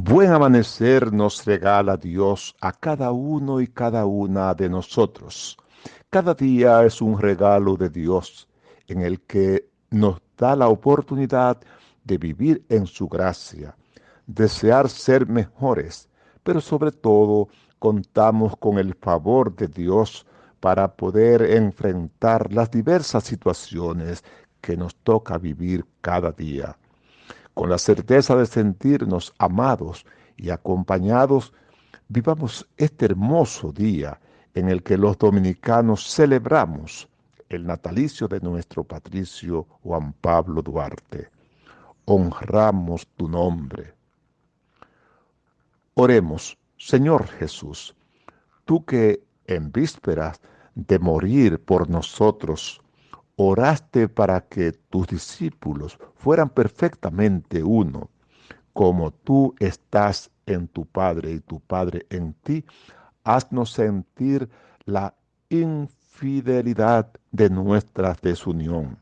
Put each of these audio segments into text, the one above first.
Buen amanecer nos regala Dios a cada uno y cada una de nosotros. Cada día es un regalo de Dios en el que nos da la oportunidad de vivir en su gracia, desear ser mejores, pero sobre todo contamos con el favor de Dios para poder enfrentar las diversas situaciones que nos toca vivir cada día con la certeza de sentirnos amados y acompañados, vivamos este hermoso día en el que los dominicanos celebramos el natalicio de nuestro patricio Juan Pablo Duarte. Honramos tu nombre. Oremos, Señor Jesús, tú que en vísperas de morir por nosotros, oraste para que tus discípulos fueran perfectamente uno, como tú estás en tu Padre y tu Padre en ti, haznos sentir la infidelidad de nuestra desunión.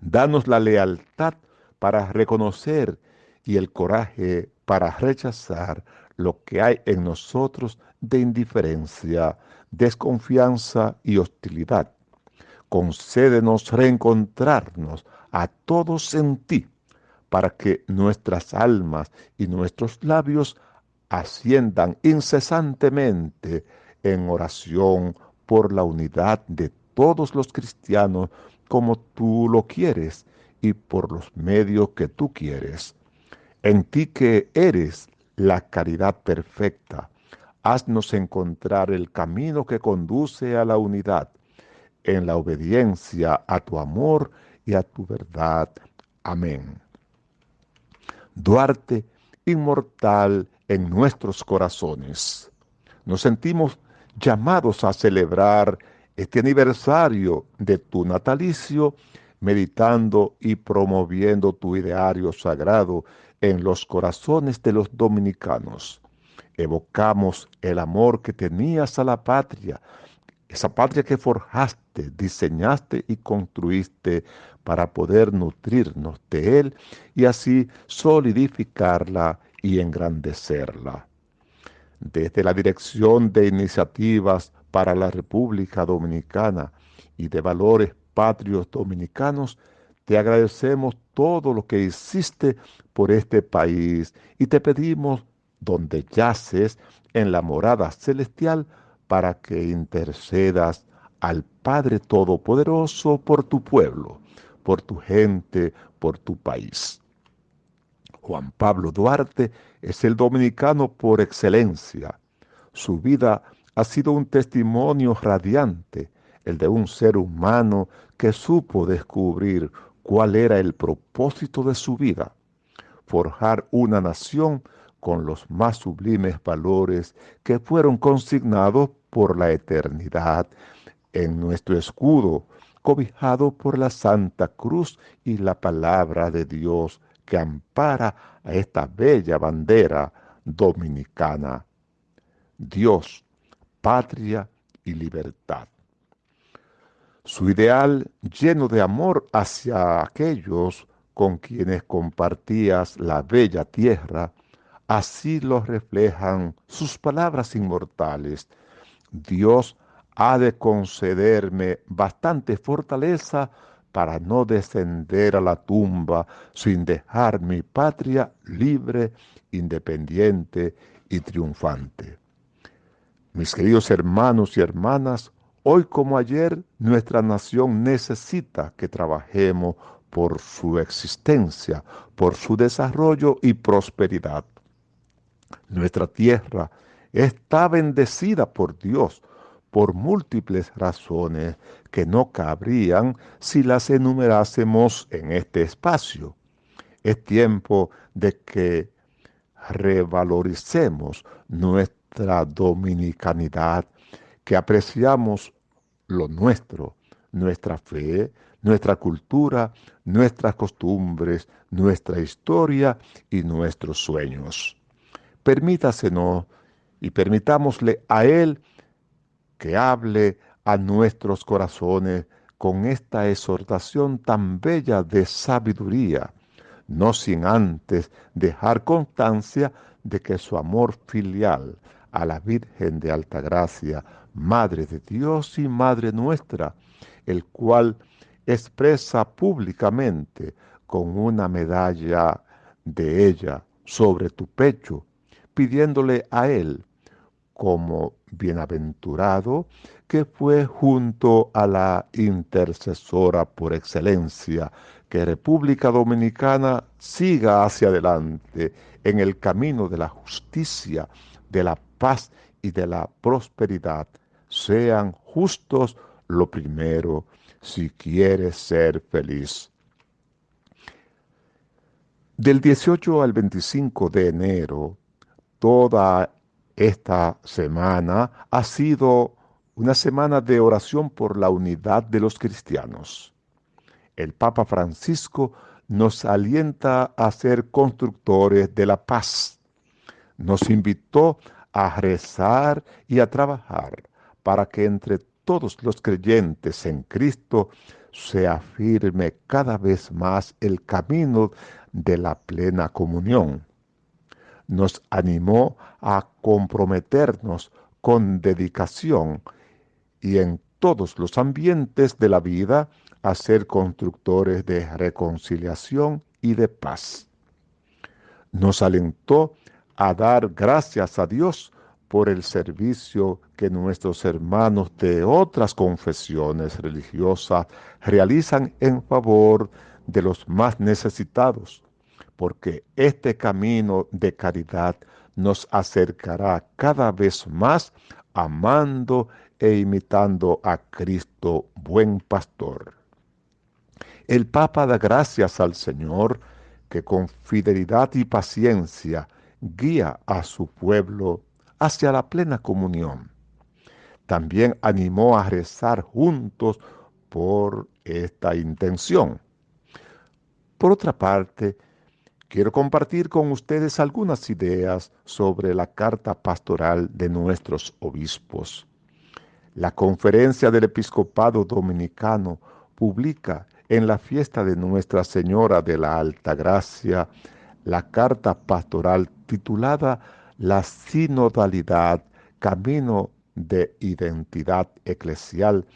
Danos la lealtad para reconocer y el coraje para rechazar lo que hay en nosotros de indiferencia, desconfianza y hostilidad concédenos reencontrarnos a todos en ti, para que nuestras almas y nuestros labios asciendan incesantemente en oración por la unidad de todos los cristianos como tú lo quieres y por los medios que tú quieres. En ti que eres la caridad perfecta, haznos encontrar el camino que conduce a la unidad en la obediencia a tu amor y a tu verdad. Amén. Duarte, inmortal en nuestros corazones. Nos sentimos llamados a celebrar este aniversario de tu natalicio, meditando y promoviendo tu ideario sagrado en los corazones de los dominicanos. Evocamos el amor que tenías a la patria, esa patria que forjaste, diseñaste y construiste para poder nutrirnos de Él y así solidificarla y engrandecerla. Desde la Dirección de Iniciativas para la República Dominicana y de Valores Patrios Dominicanos, te agradecemos todo lo que hiciste por este país y te pedimos, donde yaces en la morada celestial, para que intercedas al Padre Todopoderoso por tu pueblo, por tu gente, por tu país. Juan Pablo Duarte es el dominicano por excelencia. Su vida ha sido un testimonio radiante, el de un ser humano que supo descubrir cuál era el propósito de su vida, forjar una nación con los más sublimes valores que fueron consignados por la eternidad en nuestro escudo, cobijado por la Santa Cruz y la palabra de Dios que ampara a esta bella bandera dominicana. Dios, patria y libertad. Su ideal lleno de amor hacia aquellos con quienes compartías la bella tierra, así lo reflejan sus palabras inmortales Dios ha de concederme bastante fortaleza para no descender a la tumba sin dejar mi patria libre, independiente y triunfante. Mis queridos hermanos y hermanas, hoy como ayer nuestra nación necesita que trabajemos por su existencia, por su desarrollo y prosperidad. Nuestra tierra está bendecida por Dios por múltiples razones que no cabrían si las enumerásemos en este espacio. Es tiempo de que revaloricemos nuestra dominicanidad, que apreciamos lo nuestro, nuestra fe, nuestra cultura, nuestras costumbres, nuestra historia y nuestros sueños. Permítasenos y permitámosle a Él que hable a nuestros corazones con esta exhortación tan bella de sabiduría, no sin antes dejar constancia de que su amor filial a la Virgen de Altagracia, Madre de Dios y Madre nuestra, el cual expresa públicamente con una medalla de ella sobre tu pecho, pidiéndole a él como bienaventurado que fue junto a la intercesora por excelencia, que República Dominicana siga hacia adelante en el camino de la justicia, de la paz y de la prosperidad. Sean justos lo primero si quieres ser feliz. Del 18 al 25 de enero, toda esta semana ha sido una semana de oración por la unidad de los cristianos. El Papa Francisco nos alienta a ser constructores de la paz. Nos invitó a rezar y a trabajar para que entre todos los creyentes en Cristo se afirme cada vez más el camino de la plena comunión nos animó a comprometernos con dedicación y en todos los ambientes de la vida a ser constructores de reconciliación y de paz. Nos alentó a dar gracias a Dios por el servicio que nuestros hermanos de otras confesiones religiosas realizan en favor de los más necesitados porque este camino de caridad nos acercará cada vez más amando e imitando a Cristo, buen pastor. El Papa da gracias al Señor que con fidelidad y paciencia guía a su pueblo hacia la plena comunión. También animó a rezar juntos por esta intención. Por otra parte, quiero compartir con ustedes algunas ideas sobre la carta pastoral de nuestros obispos. La Conferencia del Episcopado Dominicano publica en la fiesta de Nuestra Señora de la Alta Gracia la carta pastoral titulada La sinodalidad, camino de identidad eclesial,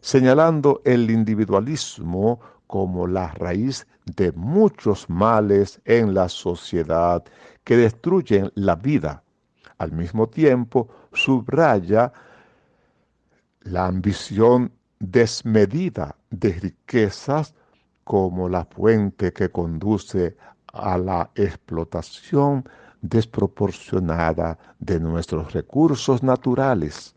señalando el individualismo como la raíz de muchos males en la sociedad que destruyen la vida. Al mismo tiempo, subraya la ambición desmedida de riquezas como la fuente que conduce a la explotación desproporcionada de nuestros recursos naturales.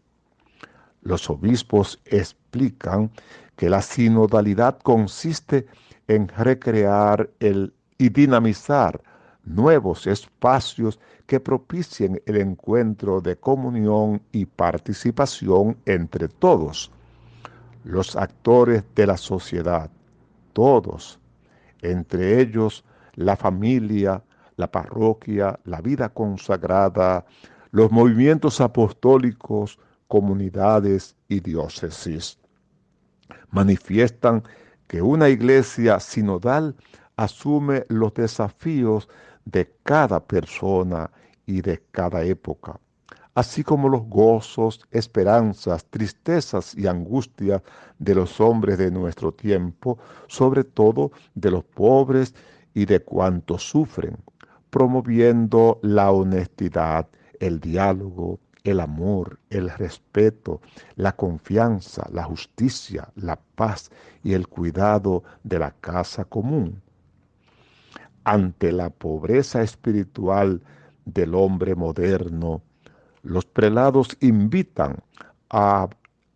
Los obispos explican que la sinodalidad consiste recrear el, y dinamizar nuevos espacios que propicien el encuentro de comunión y participación entre todos, los actores de la sociedad, todos, entre ellos la familia, la parroquia, la vida consagrada, los movimientos apostólicos, comunidades y diócesis. Manifiestan que una iglesia sinodal asume los desafíos de cada persona y de cada época, así como los gozos, esperanzas, tristezas y angustias de los hombres de nuestro tiempo, sobre todo de los pobres y de cuantos sufren, promoviendo la honestidad, el diálogo, el amor, el respeto, la confianza, la justicia, la paz y el cuidado de la casa común. Ante la pobreza espiritual del hombre moderno, los prelados invitan a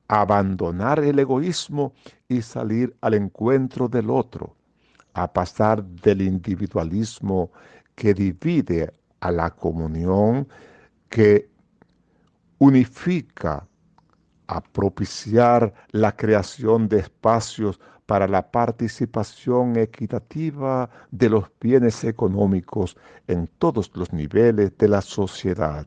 abandonar el egoísmo y salir al encuentro del otro, a pasar del individualismo que divide a la comunión que unifica a propiciar la creación de espacios para la participación equitativa de los bienes económicos en todos los niveles de la sociedad,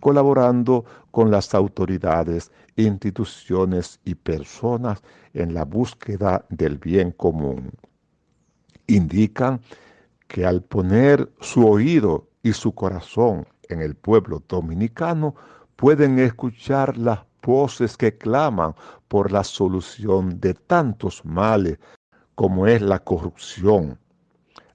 colaborando con las autoridades, instituciones y personas en la búsqueda del bien común. Indican que al poner su oído y su corazón en el pueblo dominicano, pueden escuchar las voces que claman por la solución de tantos males como es la corrupción,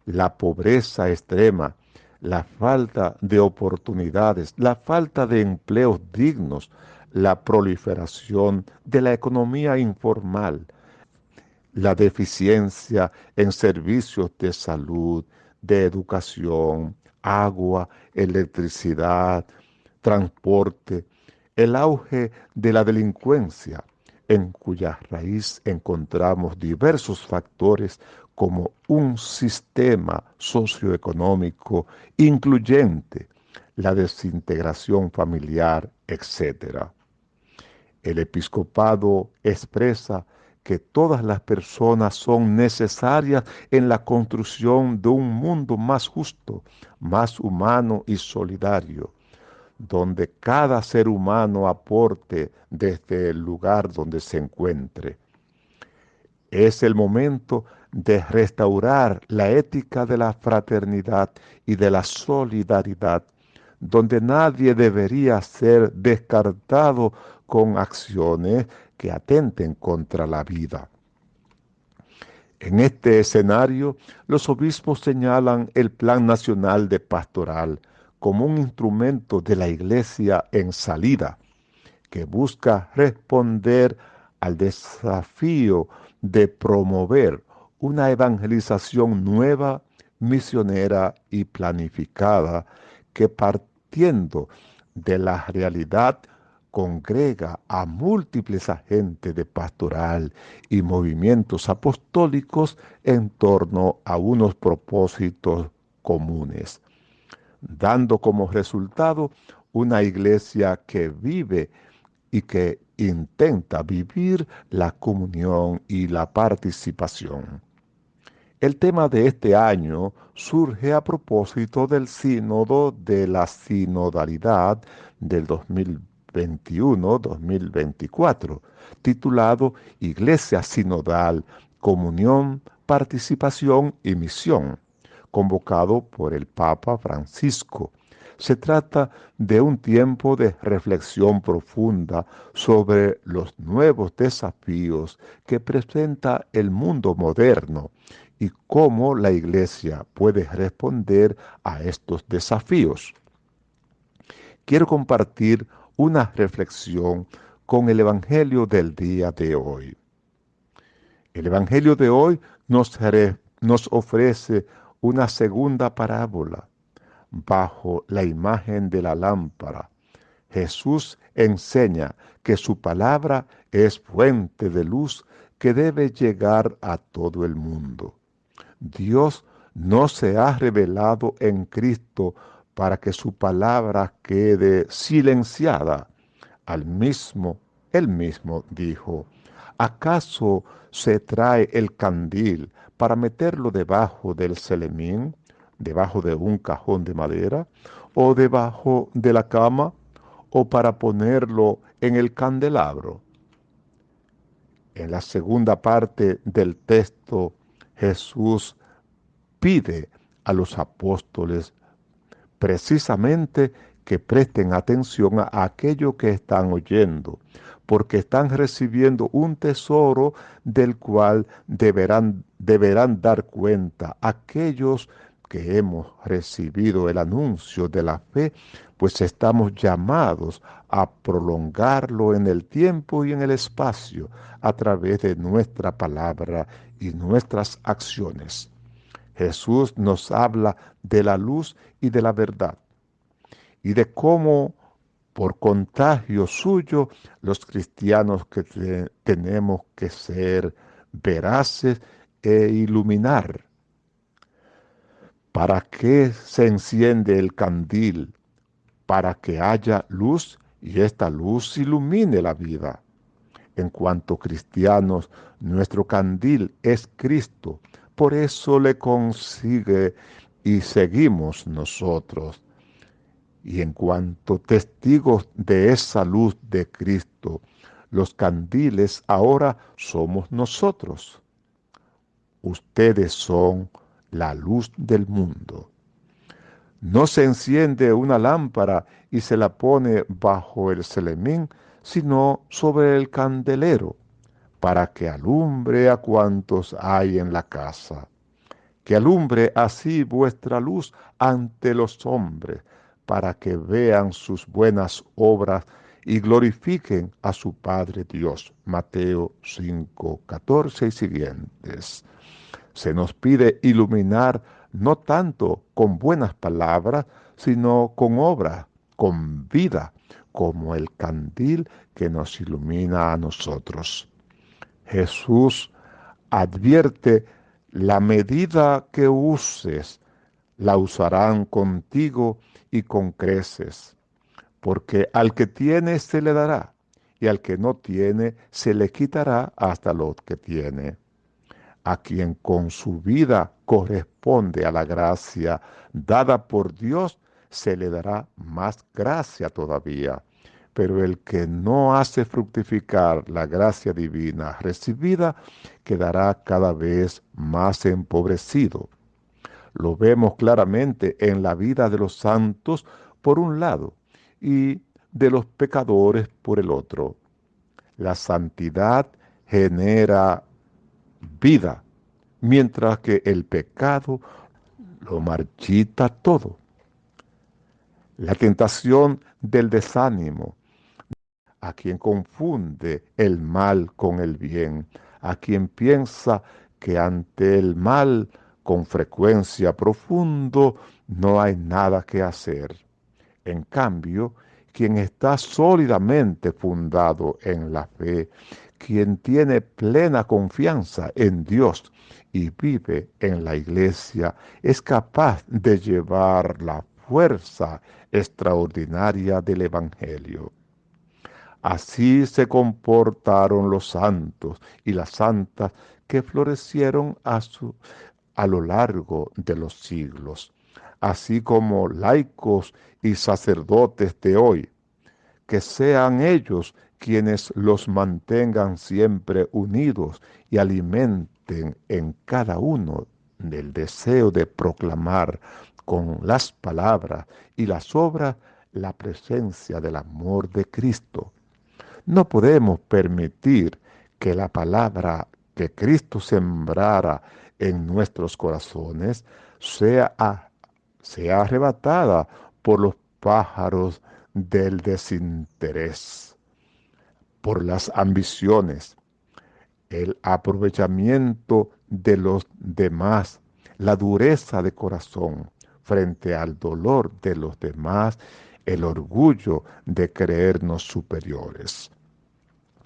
la pobreza extrema, la falta de oportunidades, la falta de empleos dignos, la proliferación de la economía informal, la deficiencia en servicios de salud, de educación, agua, electricidad, transporte, el auge de la delincuencia, en cuya raíz encontramos diversos factores como un sistema socioeconómico incluyente, la desintegración familiar, etc. El episcopado expresa que todas las personas son necesarias en la construcción de un mundo más justo, más humano y solidario, donde cada ser humano aporte desde el lugar donde se encuentre. Es el momento de restaurar la ética de la fraternidad y de la solidaridad, donde nadie debería ser descartado con acciones que atenten contra la vida. En este escenario, los obispos señalan el Plan Nacional de Pastoral como un instrumento de la Iglesia en salida, que busca responder al desafío de promover una evangelización nueva, misionera y planificada que partiendo de la realidad congrega a múltiples agentes de pastoral y movimientos apostólicos en torno a unos propósitos comunes, dando como resultado una iglesia que vive y que intenta vivir la comunión y la participación. El tema de este año surge a propósito del sínodo de la sinodalidad del 2020 2021-2024, titulado Iglesia Sinodal, Comunión, Participación y Misión, convocado por el Papa Francisco. Se trata de un tiempo de reflexión profunda sobre los nuevos desafíos que presenta el mundo moderno y cómo la Iglesia puede responder a estos desafíos. Quiero compartir una reflexión con el Evangelio del día de hoy. El Evangelio de hoy nos, nos ofrece una segunda parábola bajo la imagen de la lámpara. Jesús enseña que su palabra es fuente de luz que debe llegar a todo el mundo. Dios no se ha revelado en Cristo para que su palabra quede silenciada. Al mismo, él mismo dijo, ¿acaso se trae el candil para meterlo debajo del celemín, debajo de un cajón de madera, o debajo de la cama, o para ponerlo en el candelabro? En la segunda parte del texto, Jesús pide a los apóstoles precisamente que presten atención a aquello que están oyendo, porque están recibiendo un tesoro del cual deberán, deberán dar cuenta aquellos que hemos recibido el anuncio de la fe, pues estamos llamados a prolongarlo en el tiempo y en el espacio a través de nuestra palabra y nuestras acciones. Jesús nos habla de la luz y de la verdad y de cómo por contagio suyo los cristianos que tenemos que ser veraces e iluminar. ¿Para qué se enciende el candil? Para que haya luz y esta luz ilumine la vida. En cuanto cristianos, nuestro candil es Cristo, por eso le consigue y seguimos nosotros. Y en cuanto testigos de esa luz de Cristo, los candiles ahora somos nosotros. Ustedes son la luz del mundo. No se enciende una lámpara y se la pone bajo el celemín, sino sobre el candelero, para que alumbre a cuantos hay en la casa. Que alumbre así vuestra luz ante los hombres, para que vean sus buenas obras y glorifiquen a su Padre Dios. Mateo 5, 14 y siguientes. Se nos pide iluminar no tanto con buenas palabras, sino con obra, con vida, como el candil que nos ilumina a nosotros. Jesús advierte la medida que uses, la usarán contigo y con creces, porque al que tiene se le dará, y al que no tiene se le quitará hasta lo que tiene a quien con su vida corresponde a la gracia dada por Dios, se le dará más gracia todavía. Pero el que no hace fructificar la gracia divina recibida, quedará cada vez más empobrecido. Lo vemos claramente en la vida de los santos por un lado y de los pecadores por el otro. La santidad genera vida, mientras que el pecado lo marchita todo. La tentación del desánimo, a quien confunde el mal con el bien, a quien piensa que ante el mal con frecuencia profundo no hay nada que hacer. En cambio, quien está sólidamente fundado en la fe, quien tiene plena confianza en Dios y vive en la iglesia, es capaz de llevar la fuerza extraordinaria del Evangelio. Así se comportaron los santos y las santas que florecieron a, su, a lo largo de los siglos, así como laicos y sacerdotes de hoy, que sean ellos quienes los mantengan siempre unidos y alimenten en cada uno del deseo de proclamar con las palabras y las obras la presencia del amor de Cristo. No podemos permitir que la palabra que Cristo sembrara en nuestros corazones sea, sea arrebatada por los pájaros del desinterés por las ambiciones, el aprovechamiento de los demás, la dureza de corazón frente al dolor de los demás, el orgullo de creernos superiores.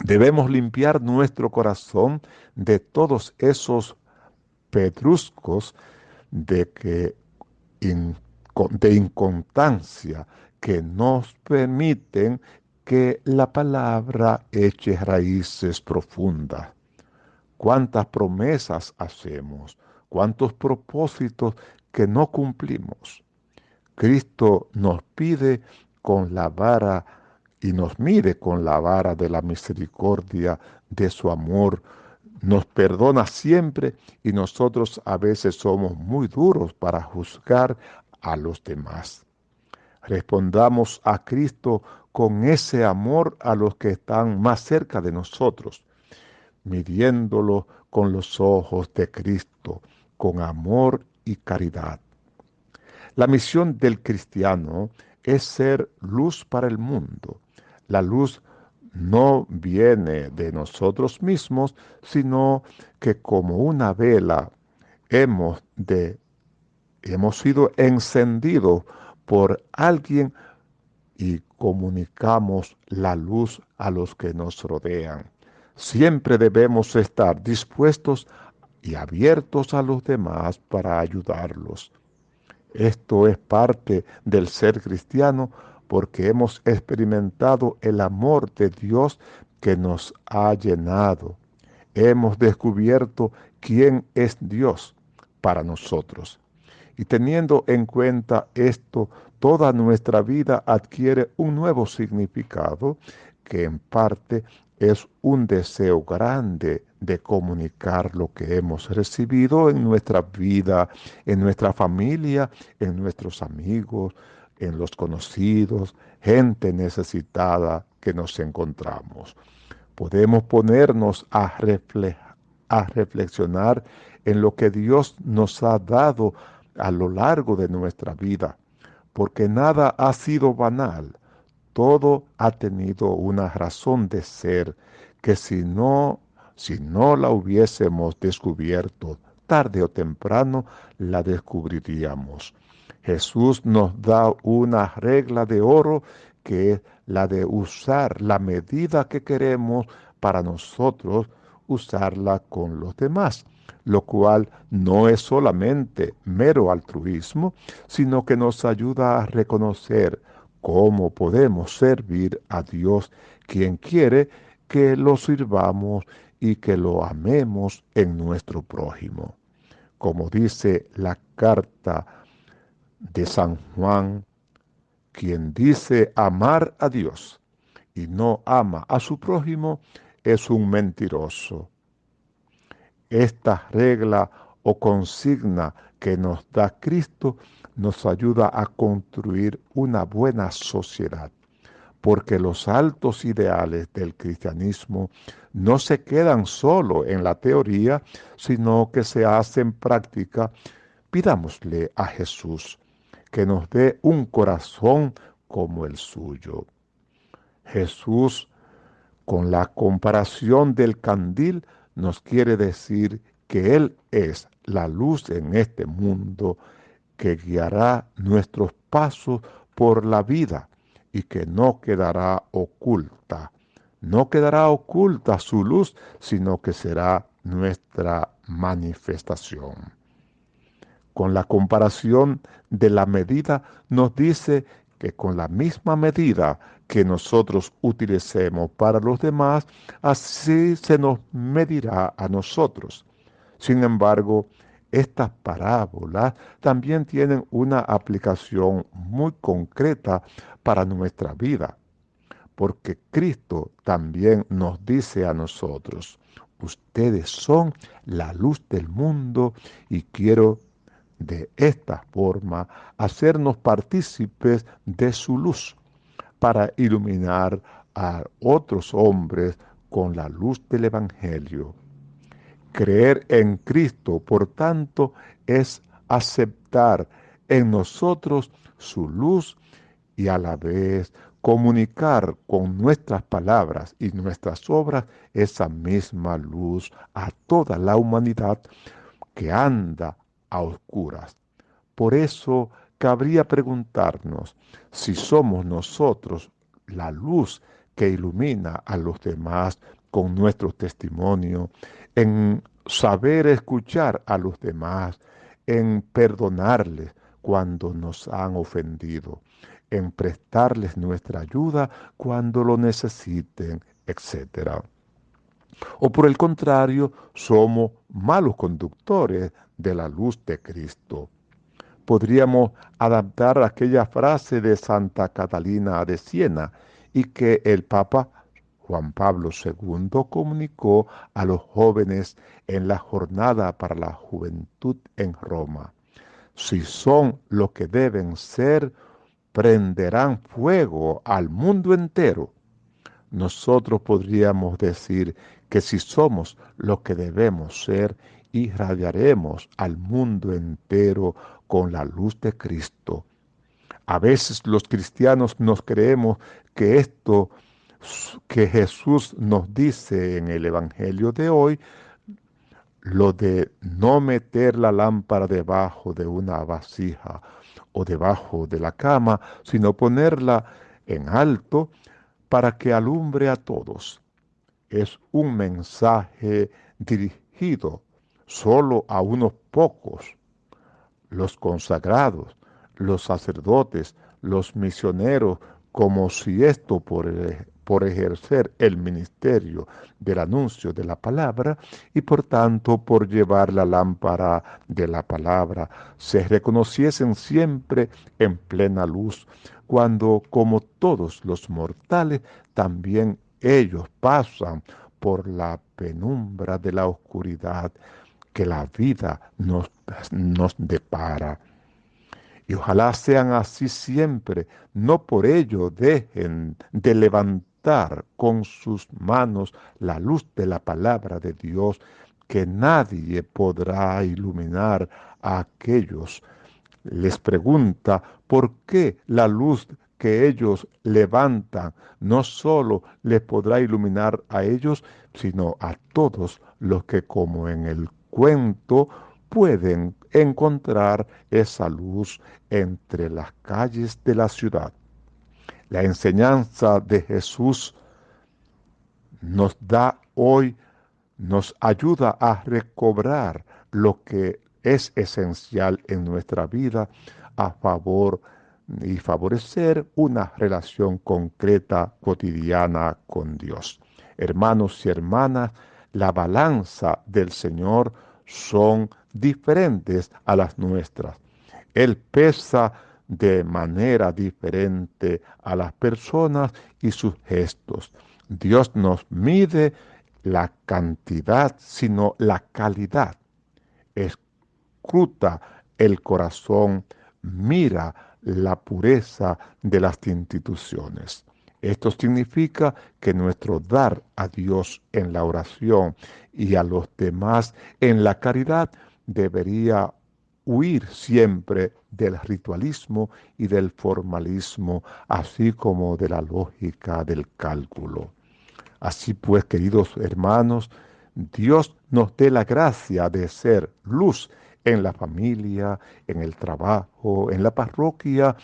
Debemos limpiar nuestro corazón de todos esos pedruscos de, que, de inconstancia que nos permiten que la palabra eche raíces profundas. Cuántas promesas hacemos, cuántos propósitos que no cumplimos. Cristo nos pide con la vara y nos mide con la vara de la misericordia de su amor. Nos perdona siempre y nosotros a veces somos muy duros para juzgar a los demás. Respondamos a Cristo con ese amor a los que están más cerca de nosotros, midiéndolo con los ojos de Cristo, con amor y caridad. La misión del cristiano es ser luz para el mundo. La luz no viene de nosotros mismos, sino que como una vela hemos de hemos sido encendidos por alguien y comunicamos la luz a los que nos rodean. Siempre debemos estar dispuestos y abiertos a los demás para ayudarlos. Esto es parte del ser cristiano porque hemos experimentado el amor de Dios que nos ha llenado. Hemos descubierto quién es Dios para nosotros. Y teniendo en cuenta esto, toda nuestra vida adquiere un nuevo significado que en parte es un deseo grande de comunicar lo que hemos recibido en nuestra vida, en nuestra familia, en nuestros amigos, en los conocidos, gente necesitada que nos encontramos. Podemos ponernos a, a reflexionar en lo que Dios nos ha dado a lo largo de nuestra vida, porque nada ha sido banal, todo ha tenido una razón de ser que si no, si no la hubiésemos descubierto, tarde o temprano la descubriríamos. Jesús nos da una regla de oro que es la de usar la medida que queremos para nosotros usarla con los demás, lo cual no es solamente mero altruismo, sino que nos ayuda a reconocer cómo podemos servir a Dios, quien quiere que lo sirvamos y que lo amemos en nuestro prójimo. Como dice la carta de San Juan, quien dice amar a Dios y no ama a su prójimo es un mentiroso. Esta regla o consigna que nos da Cristo nos ayuda a construir una buena sociedad, porque los altos ideales del cristianismo no se quedan solo en la teoría, sino que se hacen práctica. Pidámosle a Jesús que nos dé un corazón como el suyo. Jesús, con la comparación del candil, nos quiere decir que Él es la luz en este mundo que guiará nuestros pasos por la vida y que no quedará oculta. No quedará oculta su luz, sino que será nuestra manifestación. Con la comparación de la medida nos dice que con la misma medida que nosotros utilicemos para los demás, así se nos medirá a nosotros. Sin embargo, estas parábolas también tienen una aplicación muy concreta para nuestra vida, porque Cristo también nos dice a nosotros, ustedes son la luz del mundo y quiero de esta forma hacernos partícipes de su luz para iluminar a otros hombres con la luz del Evangelio. Creer en Cristo, por tanto, es aceptar en nosotros su luz y a la vez comunicar con nuestras palabras y nuestras obras esa misma luz a toda la humanidad que anda a oscuras. Por eso cabría preguntarnos si somos nosotros la luz que ilumina a los demás con nuestro testimonio, en saber escuchar a los demás, en perdonarles cuando nos han ofendido, en prestarles nuestra ayuda cuando lo necesiten, etc. O por el contrario, somos malos conductores de la luz de Cristo. Podríamos adaptar aquella frase de Santa Catalina de Siena y que el Papa Juan Pablo II comunicó a los jóvenes en la jornada para la juventud en Roma. Si son lo que deben ser, prenderán fuego al mundo entero. Nosotros podríamos decir que si somos lo que debemos ser, irradiaremos al mundo entero con la luz de Cristo. A veces los cristianos nos creemos que esto que Jesús nos dice en el Evangelio de hoy, lo de no meter la lámpara debajo de una vasija o debajo de la cama, sino ponerla en alto para que alumbre a todos. Es un mensaje dirigido solo a unos pocos, los consagrados, los sacerdotes, los misioneros, como si esto por, por ejercer el ministerio del anuncio de la palabra y por tanto por llevar la lámpara de la palabra, se reconociesen siempre en plena luz, cuando como todos los mortales también ellos pasan por la penumbra de la oscuridad que la vida nos, nos depara. Y ojalá sean así siempre, no por ello dejen de levantar con sus manos la luz de la palabra de Dios, que nadie podrá iluminar a aquellos. Les pregunta por qué la luz que ellos levantan no solo les podrá iluminar a ellos, sino a todos los que como en el cuento pueden encontrar esa luz entre las calles de la ciudad. La enseñanza de Jesús nos da hoy, nos ayuda a recobrar lo que es esencial en nuestra vida a favor y favorecer una relación concreta cotidiana con Dios. Hermanos y hermanas, la balanza del Señor son diferentes a las nuestras. Él pesa de manera diferente a las personas y sus gestos. Dios nos mide la cantidad, sino la calidad. Escruta el corazón, mira la pureza de las instituciones. Esto significa que nuestro dar a Dios en la oración y a los demás en la caridad debería huir siempre del ritualismo y del formalismo, así como de la lógica del cálculo. Así pues, queridos hermanos, Dios nos dé la gracia de ser luz en la familia, en el trabajo, en la parroquia,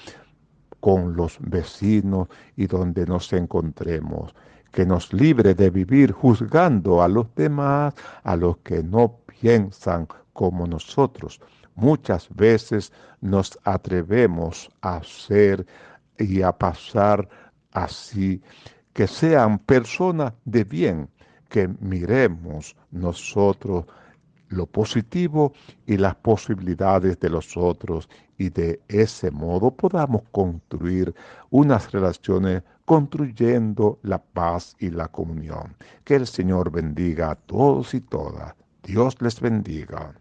con los vecinos y donde nos encontremos, que nos libre de vivir juzgando a los demás, a los que no piensan como nosotros. Muchas veces nos atrevemos a hacer y a pasar así, que sean personas de bien, que miremos nosotros lo positivo y las posibilidades de los otros y de ese modo podamos construir unas relaciones construyendo la paz y la comunión. Que el Señor bendiga a todos y todas. Dios les bendiga.